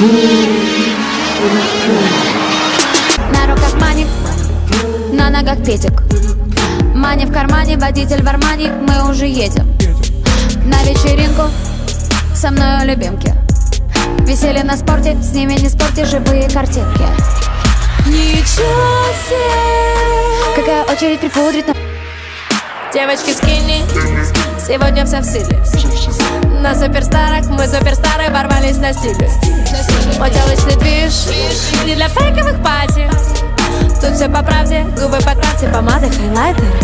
На руках мани, на ногах петик. Мани в кармане, водитель в армане, мы уже едем. На вечеринку со мной любимки. Веселье на спорте, с ними не спорте, живые картинки. Ничего себе! Какая очередь припудрить на... Девочки скини, сегодня все в силе На суперстарах мы суперстары ворвались на стиле Мой телочный движ, не для фейковых пати. Тут все по правде, губы подправьте, помады, хайлайтер